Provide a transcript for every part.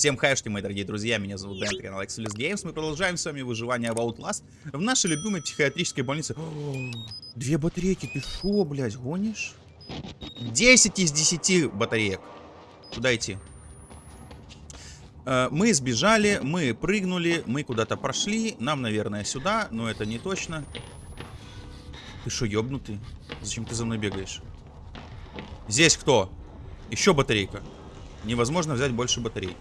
Всем хайшки, мои дорогие друзья, меня зовут Дэн, канал Exodus Games. Мы продолжаем с вами выживание в Outlast в нашей любимой психиатрической больнице. Две батарейки, ты шо, блядь, гонишь? 10 из 10 батареек. Куда идти? Э, мы сбежали, мы прыгнули, мы куда-то прошли. Нам, наверное, сюда, но это не точно. Ты шо, ёбнутый? Зачем ты за мной бегаешь? Здесь кто? Еще батарейка. Невозможно взять больше батарей.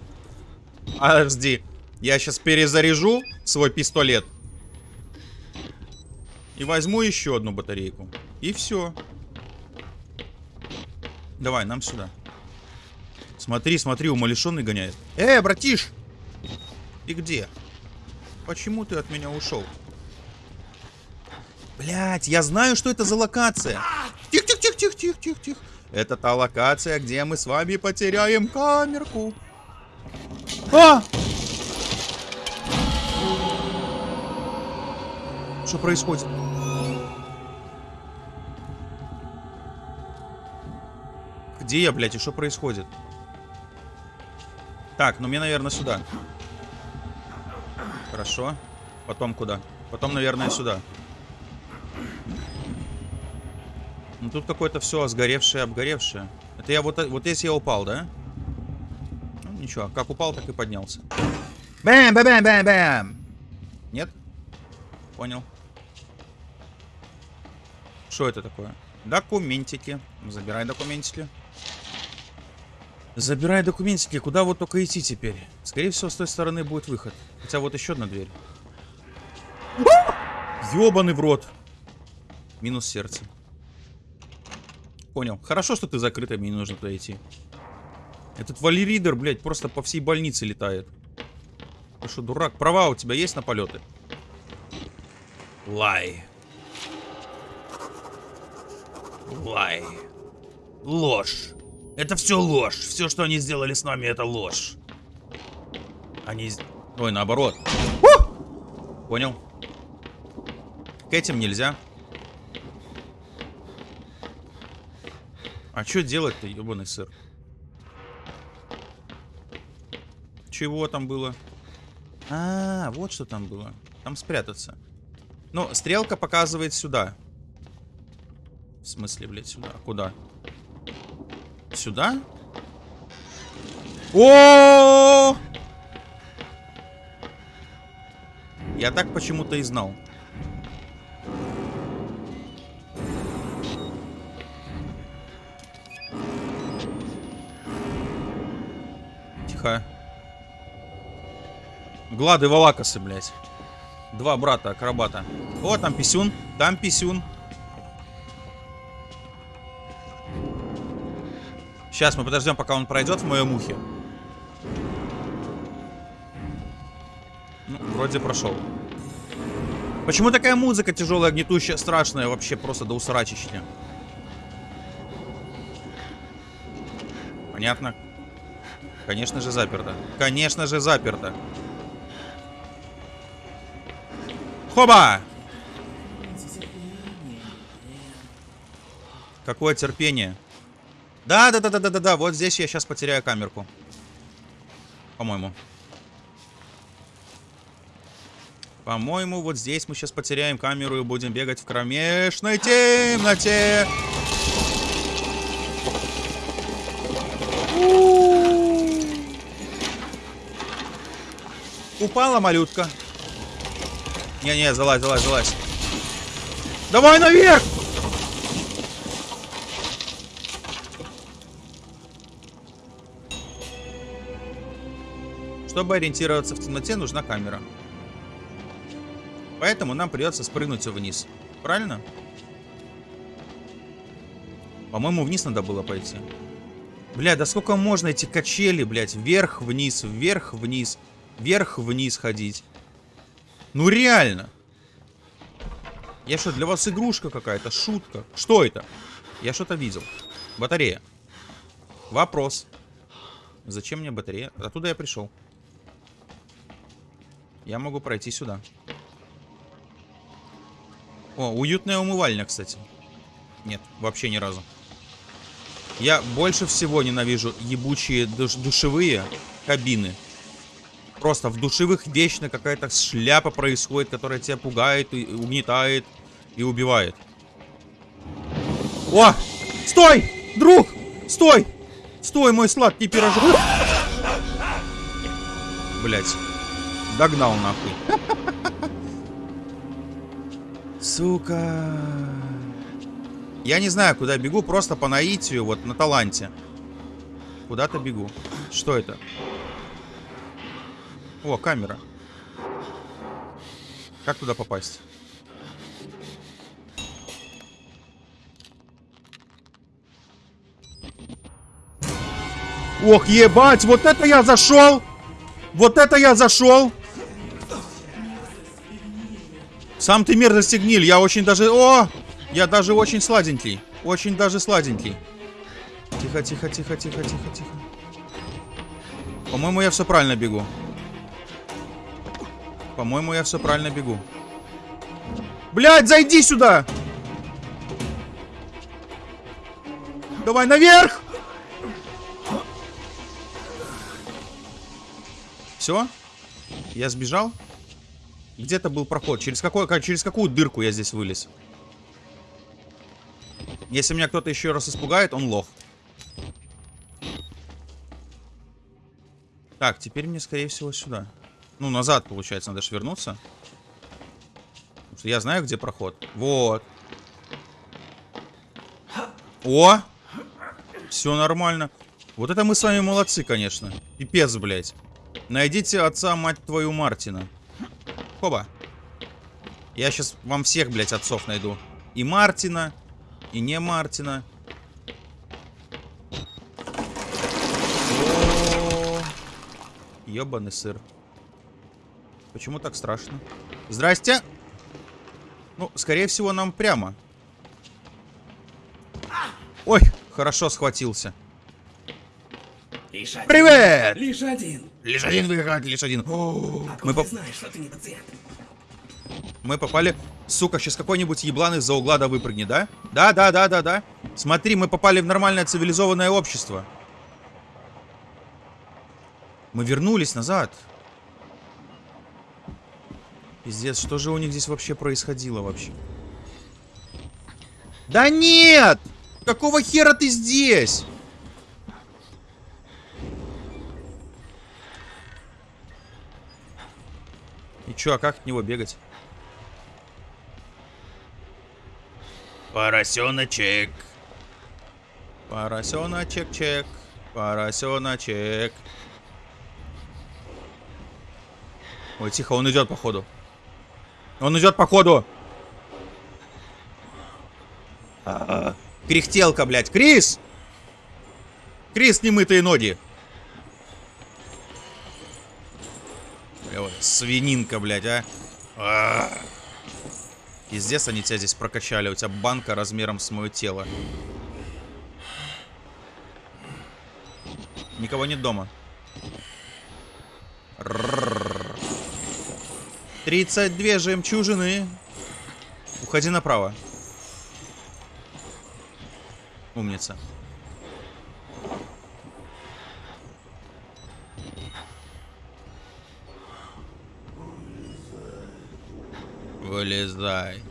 Подожди. Я сейчас перезаряжу свой пистолет. И возьму еще одну батарейку. И все. Давай, нам сюда. Смотри, смотри, умалишенный гоняет. Э, братиш! И где? Почему ты от меня ушел? Блять, я знаю, что это за локация. Тихо-тихо-тихо-тихо-тихо-тихо. Это та локация, где мы с вами потеряем камерку. А! Что происходит? Где я, блядь, и что происходит? Так, ну мне, наверное, сюда. Хорошо. Потом куда? Потом, наверное, сюда. Ну тут какое-то все сгоревшее, обгоревшее. Это я вот, вот здесь я упал, да? Ну ничего, как упал, так и поднялся. Бэм, бэм, бэм, бэм, бэм. Нет? Понял. Что это такое? Документики. Забирай документики. Забирай документики. Куда вот только идти теперь? Скорее всего, с той стороны будет выход. Хотя вот еще одна дверь. Ёбаный в рот. Минус сердце. Понял. Хорошо, что ты закрытая, мне не нужно туда идти. Этот валеридер, блядь, просто по всей больнице летает. Ты что, дурак? Права у тебя есть на полеты? Лай. Лай. Ложь. Это все ложь. Все, что они сделали с нами, это ложь. Они... Ой, наоборот. У! Понял. К этим нельзя. А что делать-то, ебаный сыр? Чего там было? А, -а, а, вот что там было. Там спрятаться. Ну, стрелка показывает сюда. В смысле, блядь, сюда? Куда? Сюда? О! Я так почему-то и знал. Глады Валакасы, блядь. Два брата акробата. О, там писюн. Там писюн. Сейчас мы подождем, пока он пройдет в моем ухе. Ну, вроде прошел. Почему такая музыка тяжелая, гнетущая, страшная, вообще просто до усрачища? Понятно. Конечно же заперто. Конечно же заперто. Хоба! Какое терпение. Да, да, да, да, да, да, да. Вот здесь я сейчас потеряю камерку. По-моему. По-моему, вот здесь мы сейчас потеряем камеру и будем бегать в кромешной темноте. Упала малютка. Не-не, залазь, залазь, залазь. Давай наверх! Чтобы ориентироваться в темноте, нужна камера. Поэтому нам придется спрыгнуть вниз. Правильно? По-моему, вниз надо было пойти. Бля, да сколько можно эти качели, блядь, вверх-вниз, вверх-вниз, вверх-вниз ходить. Ну реально. Я что, для вас игрушка какая-то? Шутка? Что это? Я что-то видел. Батарея. Вопрос. Зачем мне батарея? Оттуда я пришел. Я могу пройти сюда. О, уютная умывальня, кстати. Нет, вообще ни разу. Я больше всего ненавижу ебучие душ душевые кабины. Просто в душевых вечно какая-то шляпа происходит, которая тебя пугает, и угнетает и убивает. О! Стой! Друг! Стой! Стой, мой сладкий пирожок! Блять. Догнал нахуй. Сука. Я не знаю, куда бегу, просто по наитию, вот на таланте. Куда-то бегу. Что это? О, камера. Как туда попасть? Ох, ебать, вот это я зашел! Вот это я зашел! Сам ты мерзости гниль, я очень даже... О! Я даже очень сладенький. Очень даже сладенький. Тихо, тихо, тихо, тихо, тихо, тихо. По-моему, я все правильно бегу. По-моему, я все правильно бегу. Блядь, зайди сюда! Давай наверх! Все? Я сбежал? Где-то был проход. Через, какой, через какую дырку я здесь вылез? Если меня кто-то еще раз испугает, он лох. Так, теперь мне, скорее всего, сюда. Ну, назад, получается, надо же вернуться. Что я знаю, где проход. Вот. О! Все нормально. Вот это мы с вами молодцы, конечно. Пипец, блядь. Найдите отца, мать твою, Мартина. Хоба. Я сейчас вам всех, блядь, отцов найду. И Мартина, и не Мартина. Ёбаный сыр. Почему так страшно? Здрасте! Ну, скорее всего, нам прямо. Ой, хорошо схватился. Лишь один. Привет! Лишь один. Лишь один выиграть, лишь один. О, Откуда мы, поп- знаешь, что ты не пациент? мы попали... Сука, сейчас какой-нибудь еблан из-за угла да выпрыгнет, да? Да, да, да, да, да. Смотри, мы попали в нормальное цивилизованное общество. Мы вернулись назад. Пиздец, что же у них здесь вообще происходило вообще? Да нет! Какого хера ты здесь? И чё, а как от него бегать? Поросеночек. Поросеночек-чек. Поросеночек. Ой, тихо, он идет походу. Он идет походу. А, Кряхтелка, блядь. Крис! Крис, немытые ноги. Свининка, блядь, а. А. Пиздец, они тебя здесь прокачали. У тебя банка размером с мое тело. Никого нет дома. 32 жемчужины. Уходи направо. Умница. Вылезай.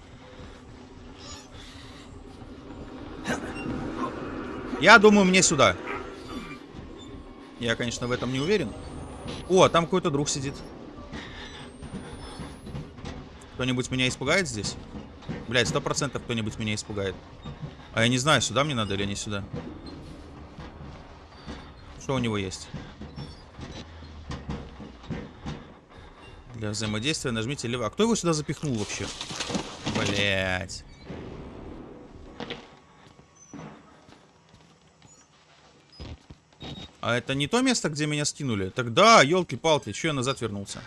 Я думаю, мне сюда. Я, конечно, в этом не уверен. О, там какой-то друг сидит. Кто-нибудь меня испугает здесь? Блять, сто процентов кто-нибудь меня испугает. А я не знаю, сюда мне надо или не сюда. Что у него есть? Для взаимодействия нажмите лево. А кто его сюда запихнул вообще? Блять. А это не то место, где меня скинули? Тогда, елки-палки, че я назад вернулся?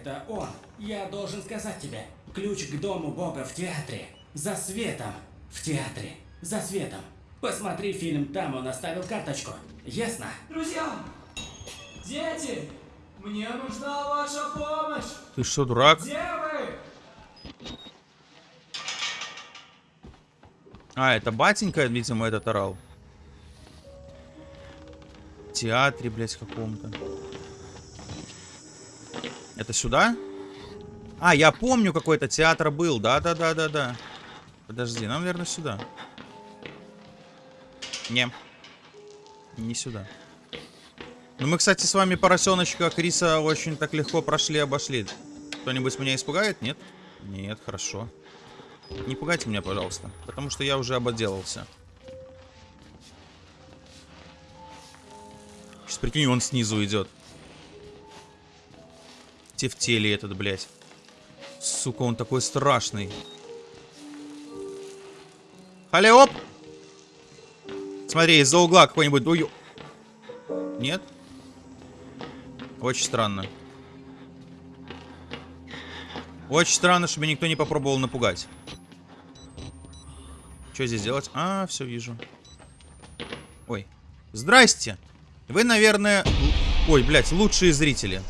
Это он. Я должен сказать тебе. Ключ к дому бога в театре. За светом. В театре. За светом. Посмотри фильм, там он оставил карточку. Ясно? Друзья! Дети! Мне нужна ваша помощь! Ты что, дурак? Где вы? А, это батенька, видимо, этот орал. театре, блядь, каком-то. Это сюда? А, я помню, какой-то театр был. Да-да-да-да-да. Подожди, нам, наверное, сюда. Не. Не сюда. Ну, мы, кстати, с вами поросеночка Криса очень так легко прошли, обошли. Кто-нибудь меня испугает? Нет? Нет, хорошо. Не пугайте меня, пожалуйста. Потому что я уже ободелался. Сейчас прикинь, он снизу идет. Тефтели этот, блядь. Сука, он такой страшный. Халя, оп! Смотри, из-за угла какой-нибудь... Ой... Нет? Очень странно. Очень странно, чтобы никто не попробовал напугать. Что здесь делать? А, все вижу. Ой. Здрасте. Вы, наверное... Ой, блядь, лучшие зрители.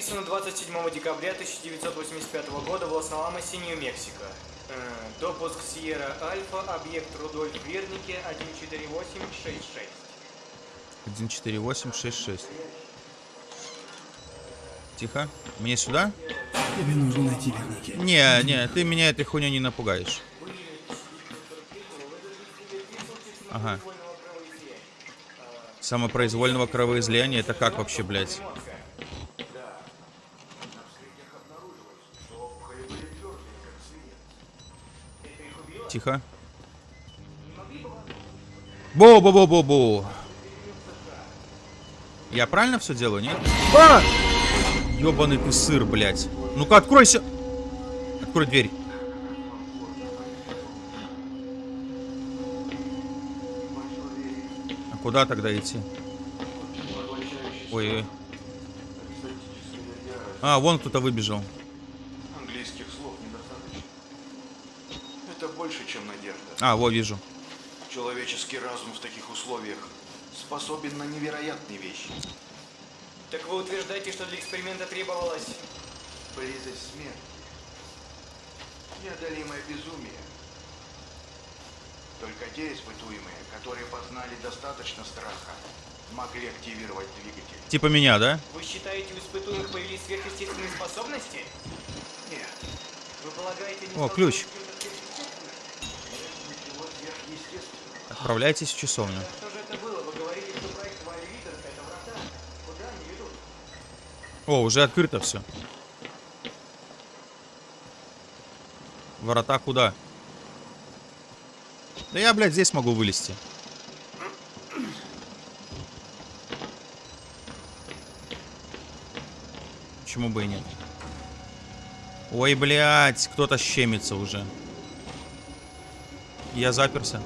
Записано 27 декабря 1985 года в Лос-Аламосе, Нью-Мексико. А, Допуск Сьерра Альфа, объект Рудольф Вернике 14866. 14866. Тихо. Мне сюда? Тебе нужно найти Верники. Не, не, ты меня этой хуйней не напугаешь. Ага. Самопроизвольного кровоизлияния, это как вообще, блядь? Тихо. Бу-бу-бу-бу-бу. Я правильно все делаю, нет? А! Ёбаный ты сыр, блядь. Ну-ка, откройся. Открой дверь. А куда тогда идти? Ой, ой. А, вон кто-то выбежал. Английских слов недостаточно. Это больше, чем надежда. А, во, вижу. Человеческий разум в таких условиях способен на невероятные вещи. Так вы утверждаете, что для эксперимента требовалось... Близость смерти. Неодолимое безумие. Только те испытуемые, которые познали достаточно страха, могли активировать двигатель. Типа меня, да? Вы считаете, у испытуемых появились сверхъестественные способности? Нет, Вы полагаете, не О, ключ. Куда они ведут? О, уже открыто все. Ворота куда? Да я, блядь, здесь могу вылезти. Почему бы и нет? Ой, блядь, кто-то щемится уже. Я заперся.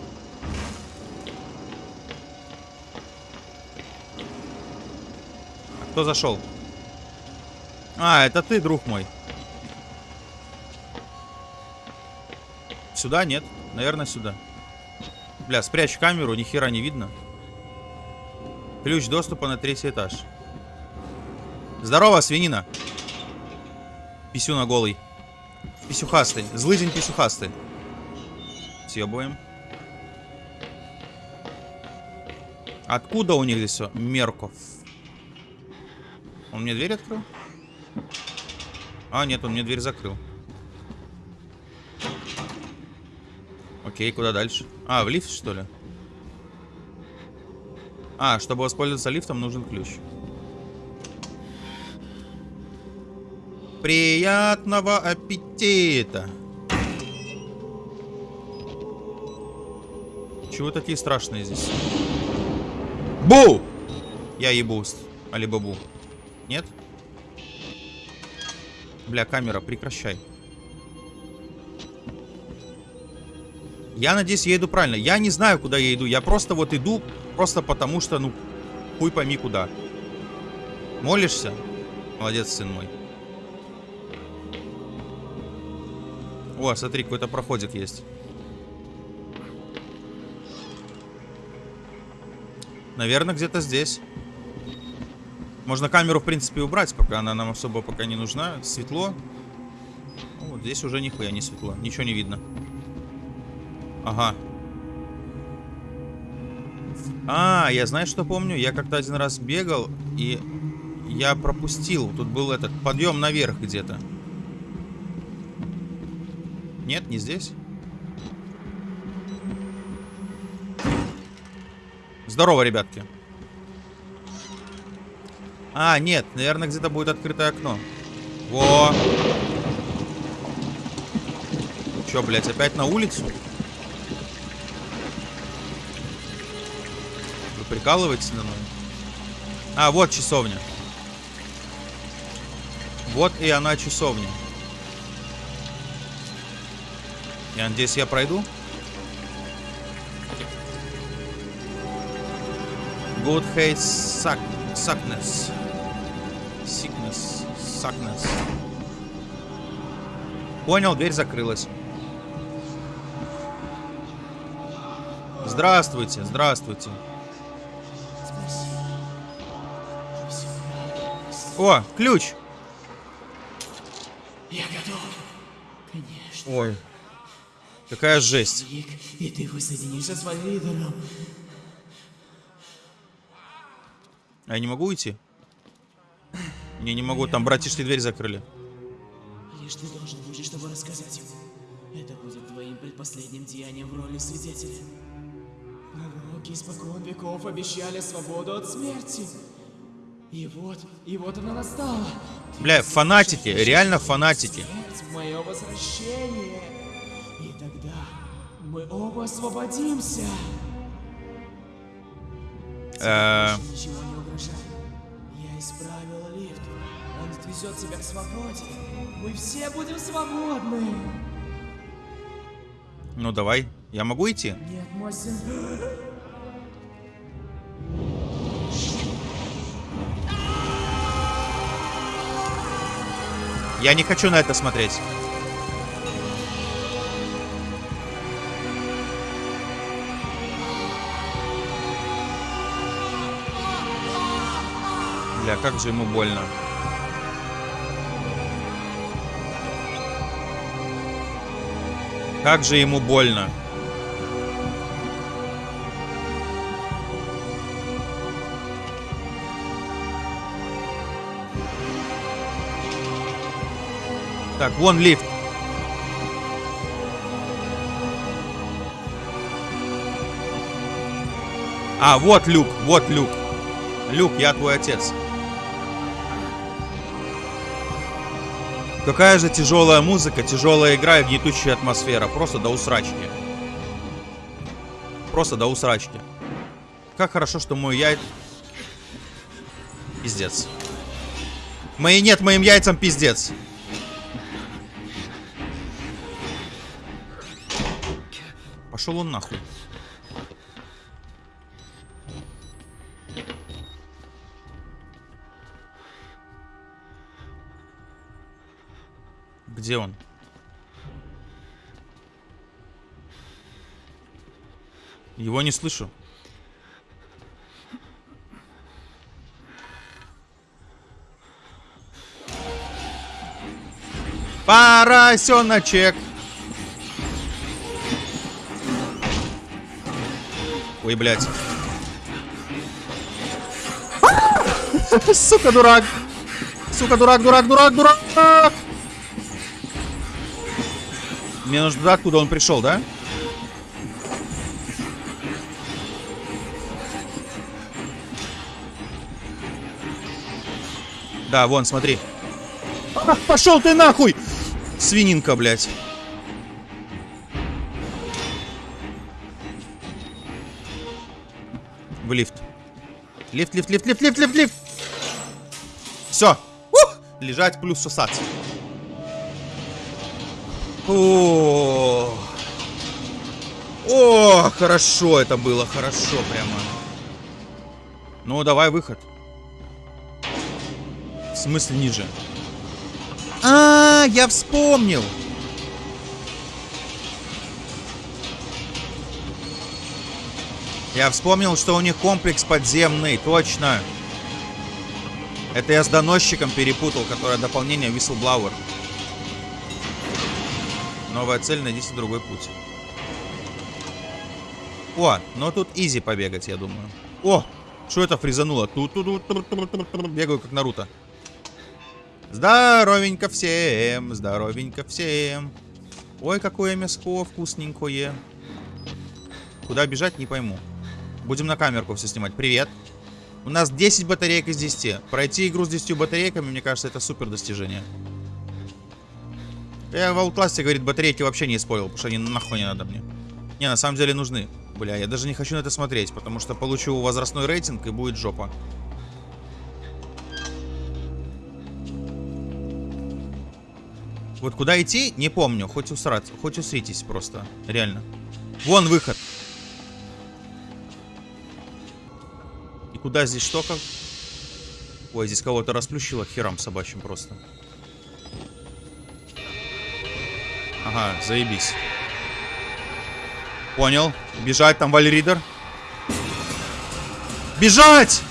Кто зашел? А, это ты, друг мой. Сюда нет? Наверное, сюда. Бля, спрячь камеру, ни хера не видно. Ключ доступа на третий этаж. Здорово, свинина. Писюна голый. Писюхастый. Злыдень писюхастый. Съебываем. Откуда у них здесь все? Мерков. Он мне дверь открыл? А, нет, он мне дверь закрыл. Окей, куда дальше? А, в лифт, что ли? А, чтобы воспользоваться лифтом, нужен ключ. Приятного аппетита! Чего такие страшные здесь? Бу! Я ебуст. Алибабу. Нет? Бля, камера, прекращай. Я надеюсь, я иду правильно. Я не знаю, куда я иду. Я просто вот иду, просто потому что, ну, хуй пойми куда. Молишься? Молодец, сын мой. О, смотри, какой-то проходик есть. Наверное, где-то здесь. Можно камеру, в принципе, убрать, пока она нам особо пока не нужна. Светло. Ну, вот здесь уже нихуя не светло. Ничего не видно. Ага. А, я знаю, что помню. Я как-то один раз бегал, и я пропустил. Тут был этот подъем наверх где-то. Нет, не здесь. Здорово, ребятки. А, нет, наверное, где-то будет открытое окно. Во! Чё, блядь, опять на улицу? Вы прикалываетесь на мной? А, вот часовня. Вот и она часовня. Я надеюсь, я пройду. Good hate suck, suckness. Sickness. Suckness. Понял, дверь закрылась. Здравствуйте, здравствуйте. О, ключ. Я готов. Конечно. Ой. Какая жесть. Ник, и ты воссоединишься с Вальвидером. А я не могу уйти? Не, не могу. Там братишки дверь закрыли. Лишь ты должен выжить, чтобы рассказать ему. Это будет твоим предпоследним деянием в роли свидетеля. Пророки испокон веков обещали свободу от смерти. И вот, и вот она настала. Бля, фанатики, реально фанатики. Мое возвращение. И тогда мы оба освободимся. Э, Ничего не угрожает. Я исправил лифт. Он отвезет тебя к свободе. Мы все будем свободны. ну давай. Я могу идти? Нет, мой сын. Я не хочу на это смотреть. Бля, как же ему больно. Как же ему больно. Так, вон лифт. А, вот люк, вот люк. Люк, я твой отец. Какая же тяжелая музыка, тяжелая игра и гнетущая атмосфера. Просто до усрачки. Просто до усрачки. Как хорошо, что мой яй... Пиздец. Мои нет, моим яйцам пиздец. Пошел он нахуй. Где он? Его не слышу. Поросеночек. Ой, блядь. Сука, дурак. Сука, дурак, дурак, дурак, дурак. Мне нужно откуда он пришел, да? Да, вон, смотри. Ах, пошел ты нахуй! Свининка, блядь. В лифт. Лифт, лифт, лифт, лифт, лифт, лифт, лифт. Все. Лежать плюс сосаться. О, хорошо это было, хорошо прямо. Ну, давай выход. В смысле ниже? А, я вспомнил. Я вспомнил, что у них комплекс подземный, точно. Это я с доносчиком перепутал, которое дополнение Whistleblower. Новая цель, найдите другой путь. О, ну тут изи побегать, я думаю. О, что это фризануло? Тут, тут, тут, тут, тут, тут, бегаю как Наруто. Здоровенько всем, здоровенько всем. Ой, какое мяско вкусненькое. Куда бежать, не пойму. Будем на камерку все снимать. Привет. У нас 10 батареек из 10. Пройти игру с 10 батарейками, мне кажется, это супер достижение. Я в Outlast, говорит, батарейки вообще не использовал, потому что они нахуй не надо мне. Не, на самом деле нужны. Бля, я даже не хочу на это смотреть, потому что получу возрастной рейтинг и будет жопа. Вот куда идти, не помню. Хоть усраться, хоть усритесь просто. Реально. Вон выход. И куда здесь что как? Ой, здесь кого-то расплющило херам собачьим просто. Ага, заебись. Понял. Бежать, там вальридер. Бежать!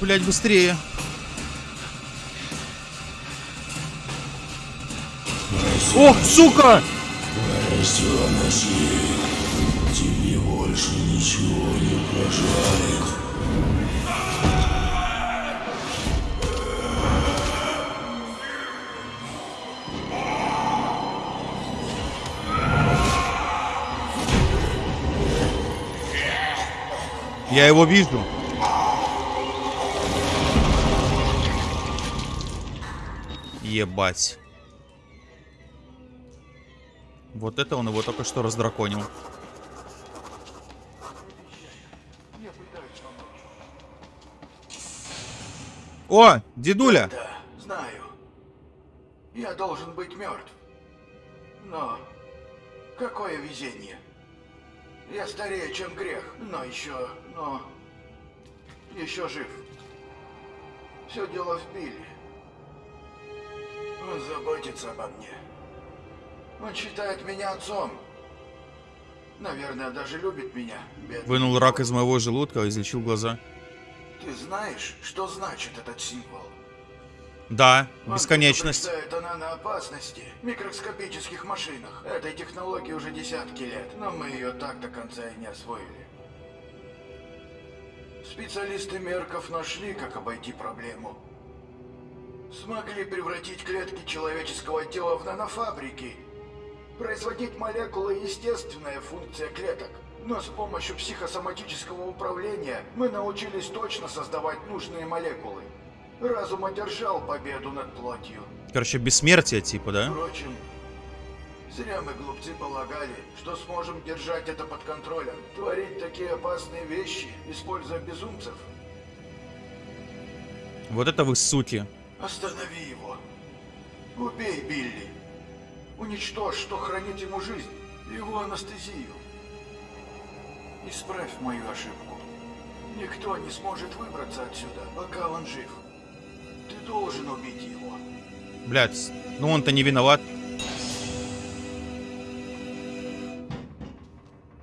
Блять, быстрее. Ох, сука! Я его вижу. Ебать. Вот это он его только что раздраконил. О, дедуля! Да, знаю. Я должен быть мертв. Но какое везение. Я старее, чем грех, но еще, но еще жив. Все дело в Билли. Он заботится обо мне. Он считает меня отцом. Наверное, даже любит меня. бедный. Вынул рак из моего желудка, излечил глаза. Ты знаешь, что значит этот символ? Да, Он бесконечность. предупреждает о наноопасности в микроскопических машинах. Этой технологии уже десятки лет, но мы ее так до конца и не освоили. Специалисты Мерков нашли, как обойти проблему. Смогли превратить клетки человеческого тела в нанофабрики. Производить молекулы – естественная функция клеток. Но с помощью психосоматического управления мы научились точно создавать нужные молекулы. Разум одержал победу над плотью. Короче, бессмертие типа, да? Впрочем, зря мы глупцы полагали, что сможем держать это под контролем, творить такие опасные вещи, используя безумцев. Вот это вы суки. Останови его. Убей Билли. Уничтожь, что хранит ему жизнь, его анестезию. Исправь мою ошибку. Никто не сможет выбраться отсюда, пока он жив. Ты должен убить его. Блядь, ну он-то не виноват.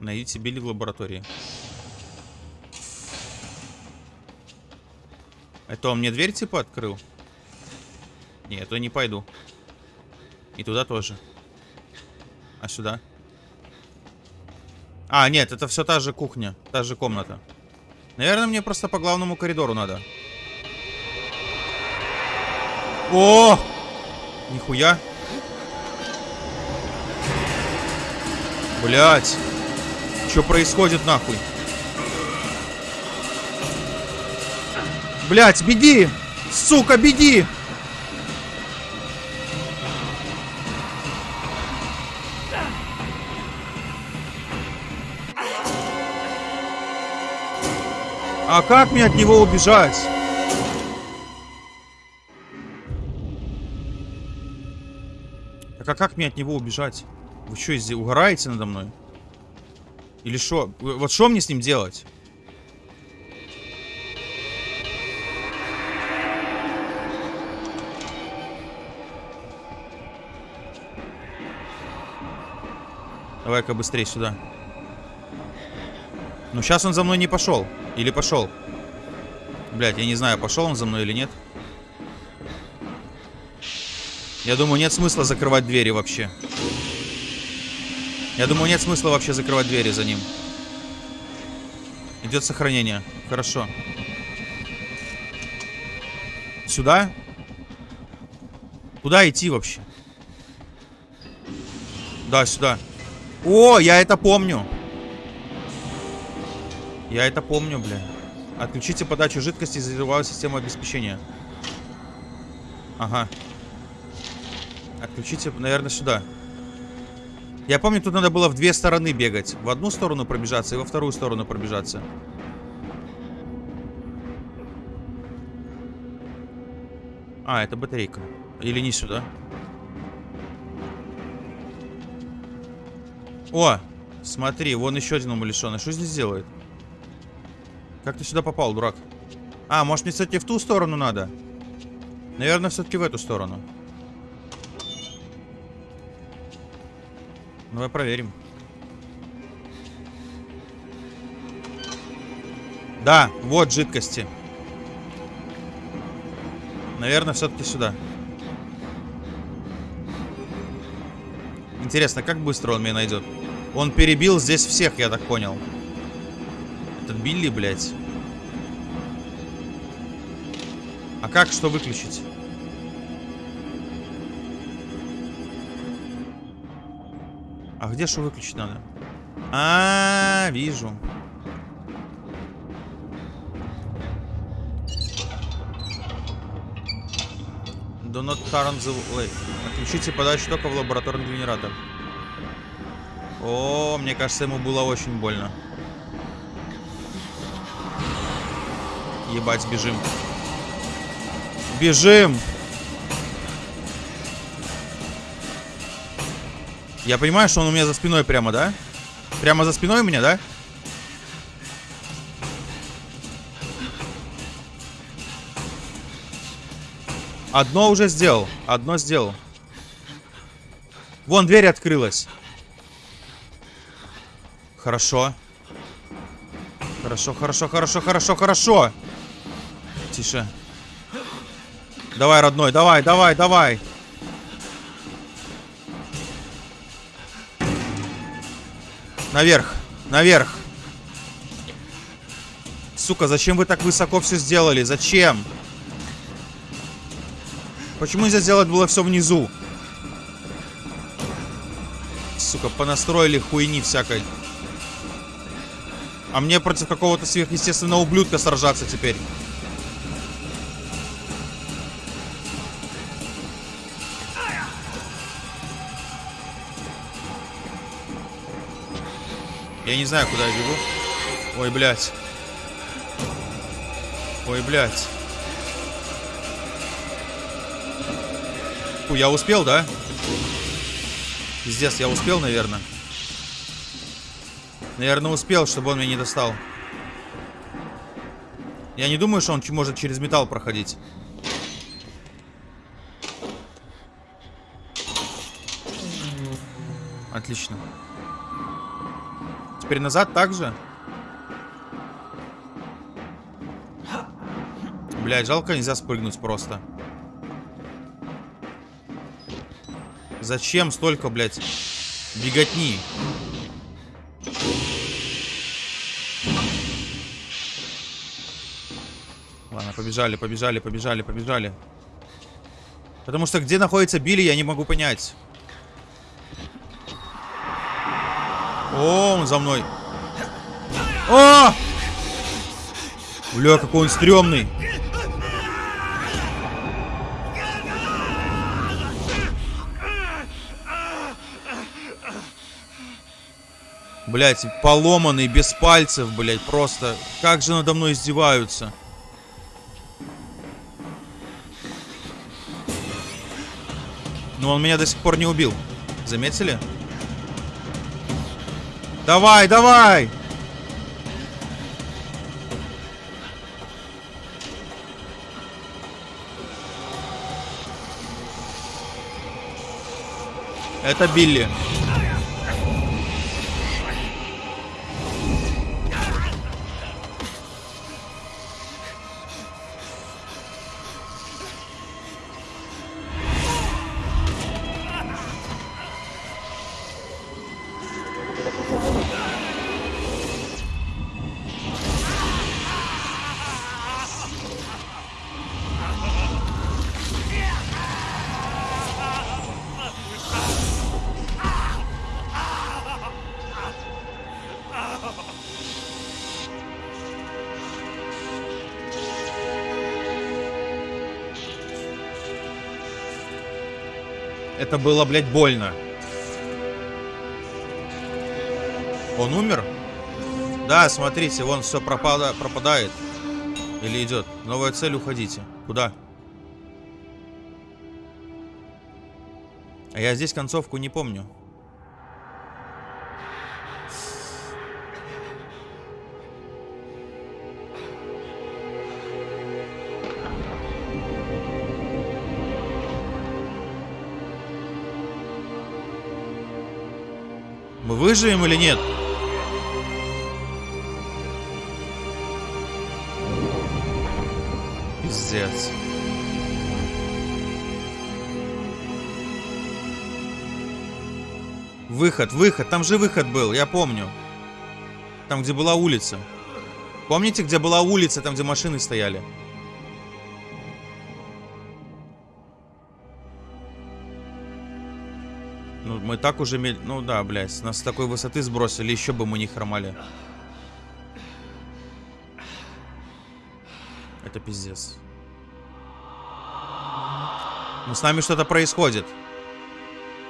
Найдите Билли в лаборатории. Это он мне дверь типа открыл? Нет, то не пойду. И туда тоже. А сюда? А, нет, это все та же кухня, та же комната. Наверное, мне просто по главному коридору надо. О! Нихуя. Блять. Что происходит нахуй? Блять, беги! Сука, беги! А как мне от него убежать? Так а как мне от него убежать? Вы что, угораете надо мной? Или что? Вот что мне с ним делать? Давай-ка быстрее сюда. Ну, сейчас он за мной не пошел. Или пошел. Блять, я не знаю, пошел он за мной или нет. Я думаю, нет смысла закрывать двери вообще. Я думаю, нет смысла вообще закрывать двери за ним. Идет сохранение. Хорошо. Сюда? Куда идти вообще? Да, сюда. О, я это помню. Я это помню, бля. Отключите подачу жидкости из резервуара системы обеспечения. Ага. Отключите, наверное, сюда. Я помню, тут надо было в две стороны бегать. В одну сторону пробежаться и во вторую сторону пробежаться. А, это батарейка. Или не сюда? О, смотри, вон еще один умалишенный. Что здесь делает? Как ты сюда попал, дурак? А, может мне, кстати, в ту сторону надо? Наверное, все-таки в эту сторону. Давай проверим. Да, вот жидкости. Наверное, все-таки сюда. Интересно, как быстро он меня найдет? Он перебил здесь всех, я так понял. Этот Билли, блядь. А как что выключить? Где что выключить надо? А, -а, -а вижу. Do not turn the lake. Отключите подачу тока в лабораторный генератор. О, мне кажется, ему было очень больно. Ебать, бежим. Бежим! Я понимаю, что он у меня за спиной прямо, да? Прямо за спиной у меня, да? Одно уже сделал. Одно сделал. Вон, дверь открылась. Хорошо. Хорошо, хорошо, хорошо, хорошо, хорошо. Тише. Давай, родной, давай, давай, давай. Наверх, наверх. Сука, зачем вы так высоко все сделали? Зачем? Почему нельзя сделать было все внизу? Сука, понастроили хуйни всякой. А мне против какого-то сверхъестественного ублюдка сражаться теперь. Я не знаю, куда я бегу. Ой, блядь. Ой, блядь. Фу, я успел, да? Пиздец, я успел, наверное. Наверное, успел, чтобы он меня не достал. Я не думаю, что он может через металл проходить. Отлично. Теперь назад также? Блядь, жалко нельзя спрыгнуть просто. Зачем столько, блядь, беготни? Ладно, побежали, побежали, побежали, побежали. Потому что где находится Билли, я не могу понять. О, он за мной. О! Бля, какой он стрёмный. Блять, поломанный, без пальцев, блять, просто. Как же надо мной издеваются. Но он меня до сих пор не убил. Заметили? Давай, давай! Это Билли. Это было, блядь, больно. Он умер? Да, смотрите, вон все пропада, пропадает. Или идет. Новая цель, уходите. Куда? А я здесь концовку не помню. Выживем или нет? Пиздец. Выход, выход, там же выход был, я помню. Там, где была улица. Помните, где была улица, там, где машины стояли? Мы так уже... мель- Ну да, блядь, нас с такой высоты сбросили, еще бы мы не хромали. Это пиздец. Ну, с нами что-то происходит.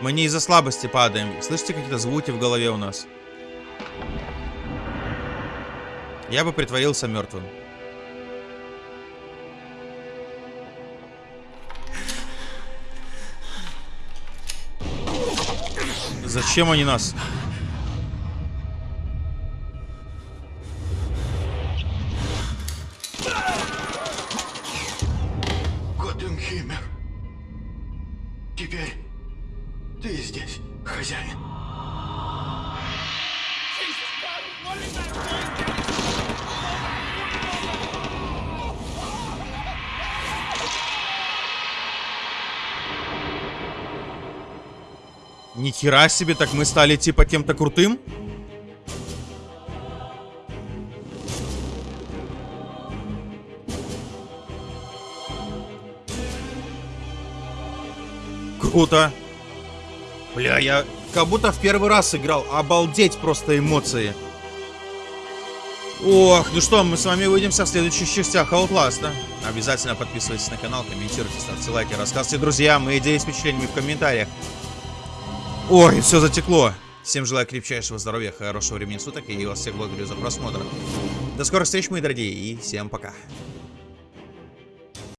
Мы не из-за слабости падаем. Слышите какие-то звуки в голове у нас? Я бы притворился мертвым. Зачем они нас? Теперь ты здесь, хозяин. Ни хера себе, так мы стали типа кем-то крутым? Круто. Бля, я как будто в первый раз играл. Обалдеть просто эмоции. Ох, ну что, мы с вами увидимся в следующих частях Outlast, да? Обязательно подписывайтесь на канал, комментируйте, ставьте лайки, рассказывайте друзьям и с впечатлениями в комментариях. Ой, все затекло. Всем желаю крепчайшего здоровья, хорошего времени суток и вас всех благодарю за просмотр. До скорых встреч, мои дорогие, и всем пока.